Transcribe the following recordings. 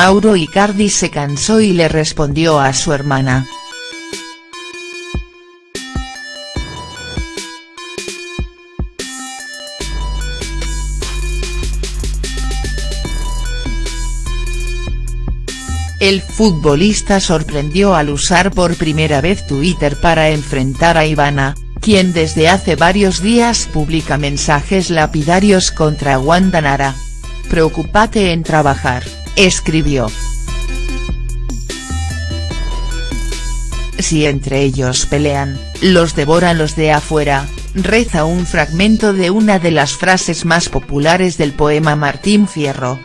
Mauro Icardi se cansó y le respondió a su hermana. El futbolista sorprendió al usar por primera vez Twitter para enfrentar a Ivana, quien desde hace varios días publica mensajes lapidarios contra Wanda Nara. Preocúpate en trabajar, escribió. Si entre ellos pelean, los devoran los de afuera, reza un fragmento de una de las frases más populares del poema Martín Fierro.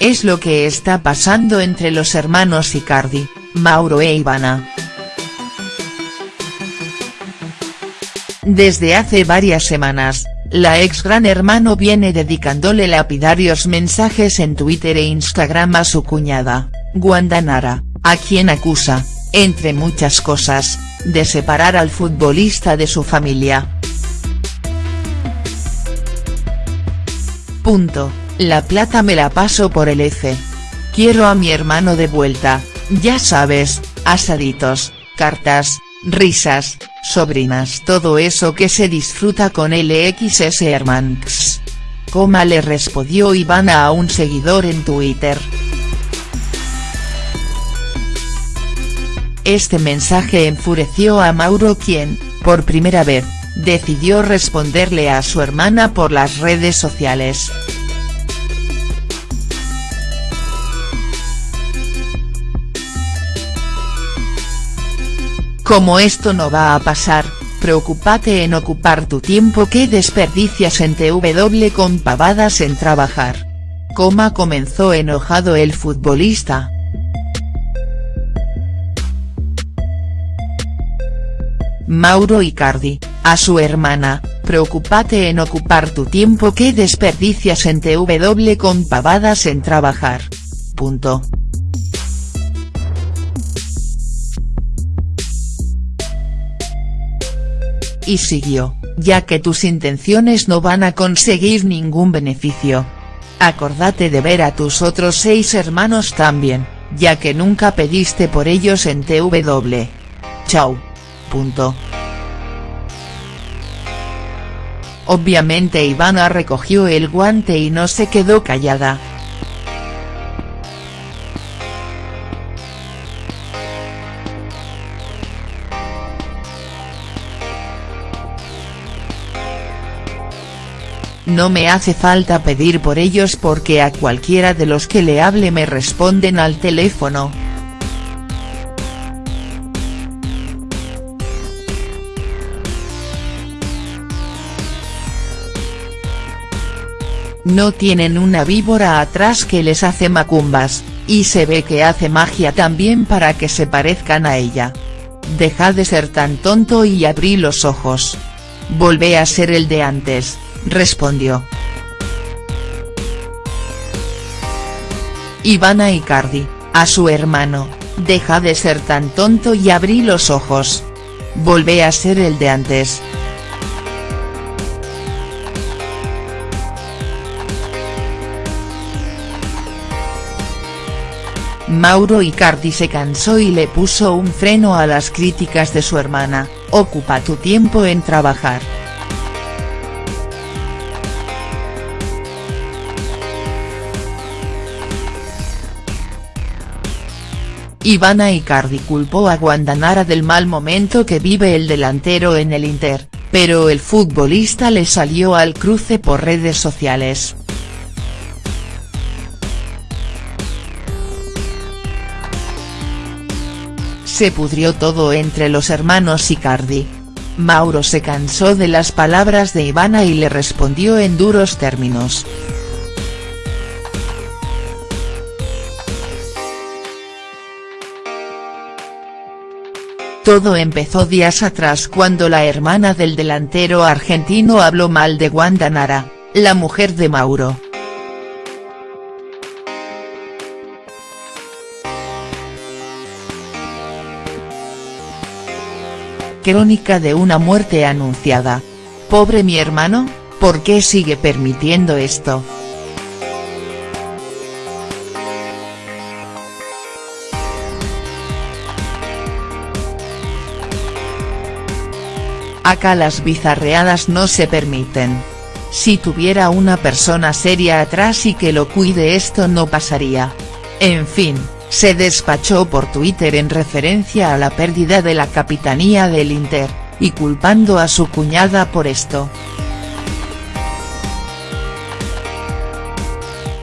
Es lo que está pasando entre los hermanos Icardi, Mauro e Ivana. Desde hace varias semanas, la ex Gran Hermano viene dedicándole lapidarios mensajes en Twitter e Instagram a su cuñada, Wanda Nara, a quien acusa, entre muchas cosas, de separar al futbolista de su familia. Punto. La plata me la paso por el F. Quiero a mi hermano de vuelta, ya sabes, asaditos, cartas, risas, sobrinas todo eso que se disfruta con LXS Hermanx. Coma le respondió Ivana a un seguidor en Twitter. Este mensaje enfureció a Mauro quien, por primera vez, decidió responderle a su hermana por las redes sociales. Como esto no va a pasar, preocúpate en ocupar tu tiempo que desperdicias en TW con pavadas en trabajar. Coma comenzó enojado el futbolista. Mauro Icardi, a su hermana, preocúpate en ocupar tu tiempo que desperdicias en TW con pavadas en trabajar. Punto. Y siguió, ya que tus intenciones no van a conseguir ningún beneficio. Acordate de ver a tus otros seis hermanos también, ya que nunca pediste por ellos en TW. Chau. Obviamente Ivana recogió el guante y no se quedó callada. No me hace falta pedir por ellos porque a cualquiera de los que le hable me responden al teléfono. No tienen una víbora atrás que les hace macumbas, y se ve que hace magia también para que se parezcan a ella. Deja de ser tan tonto y abrí los ojos. Volvé a ser el de antes respondió. Ivana Icardi, a su hermano, deja de ser tan tonto y abrí los ojos. Volvé a ser el de antes. Mauro Icardi se cansó y le puso un freno a las críticas de su hermana, ocupa tu tiempo en trabajar. Ivana Icardi culpó a Guandanara del mal momento que vive el delantero en el Inter, pero el futbolista le salió al cruce por redes sociales. Se pudrió todo entre los hermanos Icardi. Mauro se cansó de las palabras de Ivana y le respondió en duros términos. Todo empezó días atrás cuando la hermana del delantero argentino habló mal de Wanda Nara, la mujer de Mauro. Crónica de una muerte anunciada. Pobre mi hermano, ¿por qué sigue permitiendo esto?. Acá las bizarreadas no se permiten. Si tuviera una persona seria atrás y que lo cuide esto no pasaría. En fin, se despachó por Twitter en referencia a la pérdida de la capitanía del Inter, y culpando a su cuñada por esto.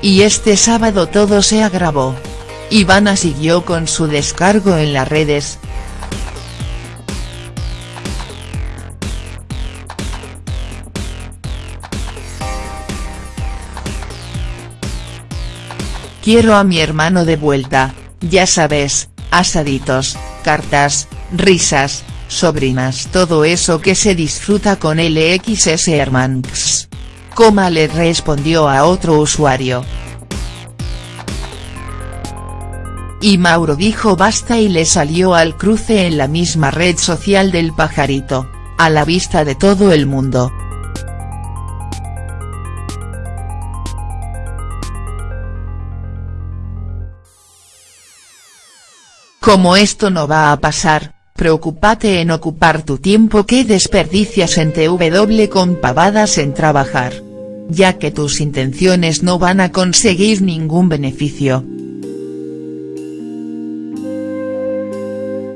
Y este sábado todo se agravó. Ivana siguió con su descargo en las redes, Quiero a mi hermano de vuelta, ya sabes, asaditos, cartas, risas, sobrinas todo eso que se disfruta con LXS Hermanx. Coma le respondió a otro usuario. Y Mauro dijo basta y le salió al cruce en la misma red social del pajarito, a la vista de todo el mundo. Como esto no va a pasar, preocúpate en ocupar tu tiempo que desperdicias en TW con pavadas en trabajar. Ya que tus intenciones no van a conseguir ningún beneficio.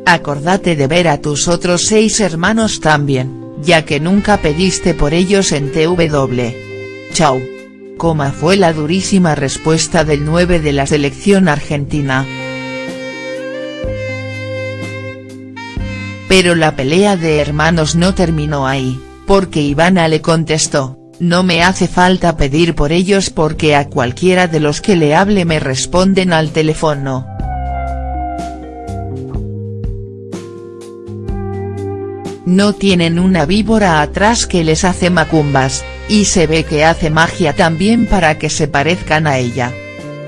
Acordate de ver a tus otros seis hermanos también, ya que nunca pediste por ellos en TW. Chau. Coma fue la durísima respuesta del 9 de la selección argentina. Pero la pelea de hermanos no terminó ahí, porque Ivana le contestó, no me hace falta pedir por ellos porque a cualquiera de los que le hable me responden al teléfono. No tienen una víbora atrás que les hace macumbas, y se ve que hace magia también para que se parezcan a ella.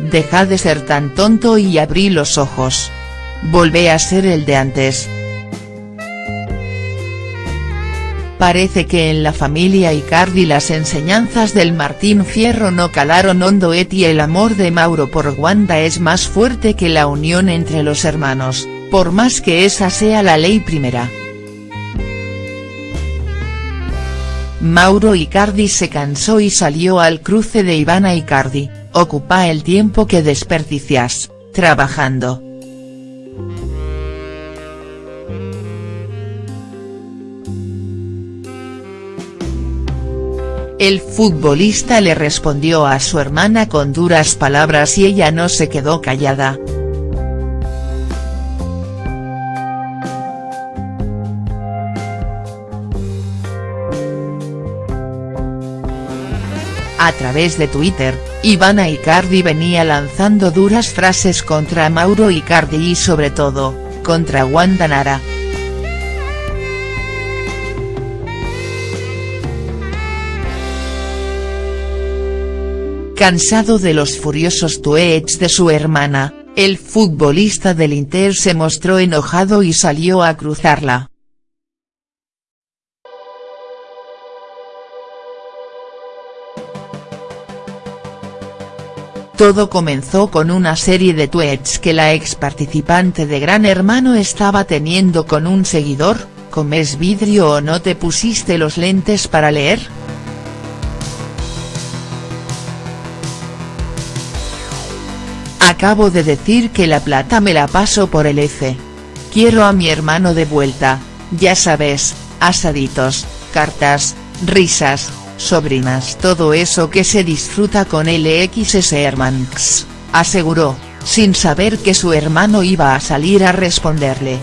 Deja de ser tan tonto y abrí los ojos. Volvé a ser el de antes. Parece que en la familia Icardi las enseñanzas del Martín Fierro no calaron hondo y el amor de Mauro por Wanda es más fuerte que la unión entre los hermanos, por más que esa sea la ley primera. Mauro Icardi se cansó y salió al cruce de Ivana Icardi, ocupa el tiempo que desperdicias, trabajando. El futbolista le respondió a su hermana con duras palabras y ella no se quedó callada. A través de Twitter, Ivana Icardi venía lanzando duras frases contra Mauro Icardi y sobre todo, contra Wanda Nara. Cansado de los furiosos tweets de su hermana, el futbolista del Inter se mostró enojado y salió a cruzarla. Todo comenzó con una serie de tweets que la ex participante de Gran Hermano estaba teniendo con un seguidor, ¿comes vidrio o no te pusiste los lentes para leer?. Acabo de decir que la plata me la paso por el F. Quiero a mi hermano de vuelta, ya sabes, asaditos, cartas, risas, sobrinas todo eso que se disfruta con LXS Hermanx, aseguró, sin saber que su hermano iba a salir a responderle.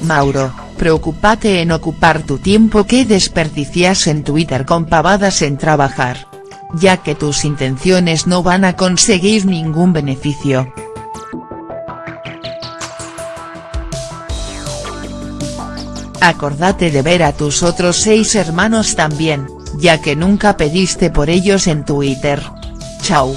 Mauro, preocúpate en ocupar tu tiempo que desperdicias en Twitter con pavadas en trabajar ya que tus intenciones no van a conseguir ningún beneficio. Acordate de ver a tus otros seis hermanos también, ya que nunca pediste por ellos en Twitter. Chau.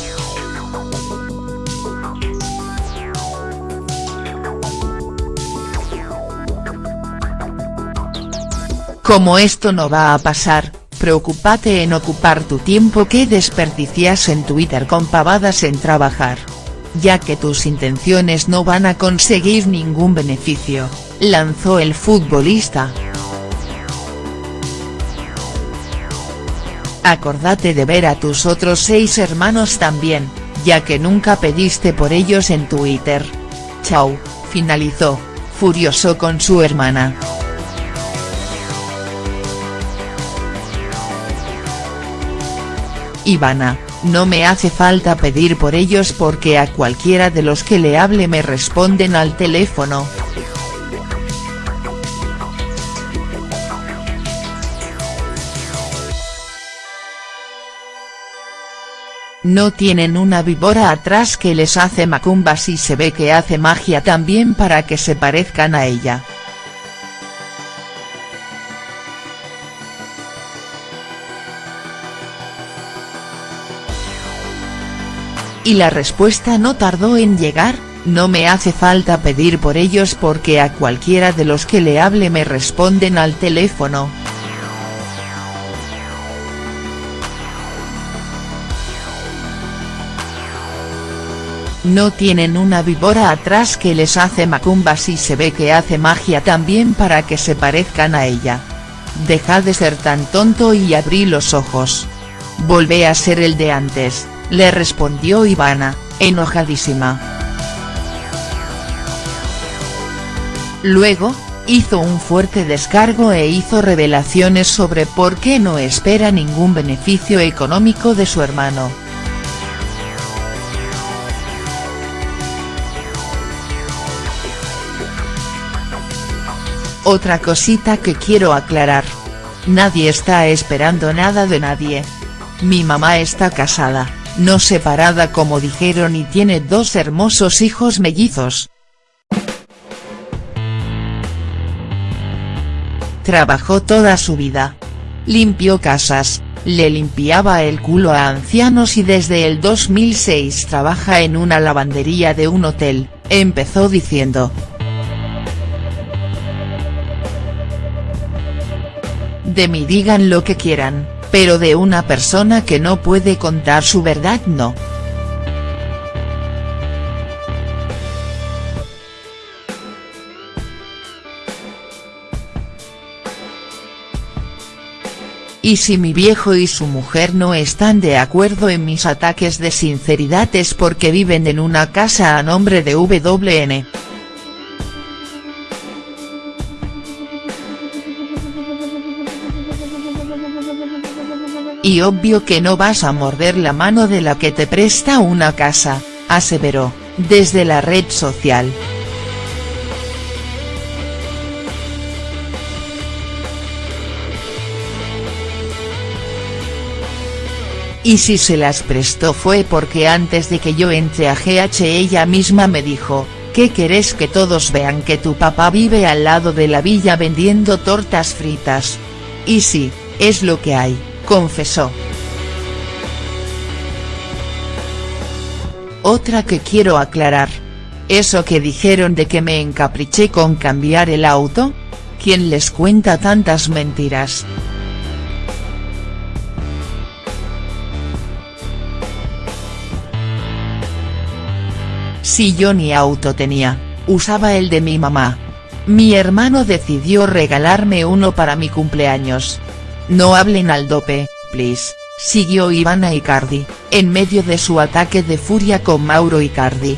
Como esto no va a pasar, preocúpate en ocupar tu tiempo que desperdicias en Twitter con pavadas en trabajar. ya que tus intenciones no van a conseguir ningún beneficio, lanzó el futbolista. Acordate de ver a tus otros seis hermanos también, ya que nunca pediste por ellos en Twitter. Chau, finalizó, furioso con su hermana. Ivana, no me hace falta pedir por ellos porque a cualquiera de los que le hable me responden al teléfono. No tienen una víbora atrás que les hace macumbas y se ve que hace magia también para que se parezcan a ella. Y la respuesta no tardó en llegar, no me hace falta pedir por ellos porque a cualquiera de los que le hable me responden al teléfono. No tienen una víbora atrás que les hace macumbas y se ve que hace magia también para que se parezcan a ella. Deja de ser tan tonto y abrí los ojos. Volvé a ser el de antes le respondió Ivana, enojadísima. Luego, hizo un fuerte descargo e hizo revelaciones sobre por qué no espera ningún beneficio económico de su hermano. Otra cosita que quiero aclarar. Nadie está esperando nada de nadie. Mi mamá está casada no separada como dijeron y tiene dos hermosos hijos mellizos. Trabajó toda su vida. Limpió casas, le limpiaba el culo a ancianos y desde el 2006 trabaja en una lavandería de un hotel, empezó diciendo. De mí digan lo que quieran, pero de una persona que no puede contar su verdad no. Y si mi viejo y su mujer no están de acuerdo en mis ataques de sinceridad es porque viven en una casa a nombre de WN. Y obvio que no vas a morder la mano de la que te presta una casa, aseveró, desde la red social. Y si se las prestó fue porque antes de que yo entre a GH ella misma me dijo, ¿qué querés que todos vean que tu papá vive al lado de la villa vendiendo tortas fritas? Y sí, es lo que hay confesó. Otra que quiero aclarar. Eso que dijeron de que me encapriché con cambiar el auto, ¿quién les cuenta tantas mentiras?. Si yo ni auto tenía, usaba el de mi mamá. Mi hermano decidió regalarme uno para mi cumpleaños, no hablen al dope, please, siguió Ivana Icardi, en medio de su ataque de furia con Mauro Icardi.